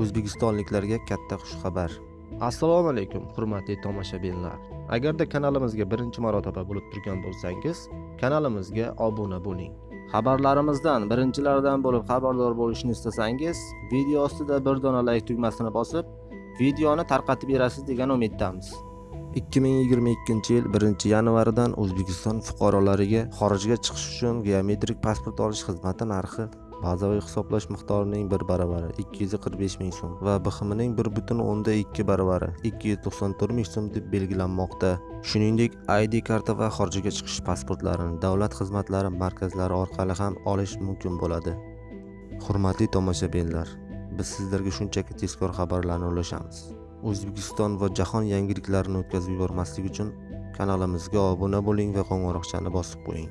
o'zbekistonliklarga katta xushxabar. Assalomu alaykum hurmatli tomoshabinlar. Agarda kanalimizga birinchi marotaba bo'lib turgan bo'lsangiz kanalimizga obuna bo'ling. Xabarlarimizdan birinchilardan bo'lib xabardor bo'lishni istasangiz video ostida bir dona layk tugmasini bosib videoni tarqatib berasiz degan umiddamiz. 2022 yil 1 yanvaridan o'zbekiston fuqarolariga xorijga chiqish uchun geometrik pasport olish xizmati narxi bazaviy hisoblash miqdorining bir baravari 245 ming so'm va bxmning 1.2 baravari 294 ming so'm deb belgilanmoqda. Shuningdek id karta va xorijga chiqish pasportlarini davlat xizmatlari markazlari orqali ham olish mumkin bo'ladi. Hurmatli tomoshabinlar biz sizlarga shunchaki tezkor xabarlarni ulashamiz. O'zbekiston va jahon yangiliklarini o'tkazib yubormaslik uchun kanalimizga obuna bo'ling va qo'ng'iroqchani bosib qo'ying.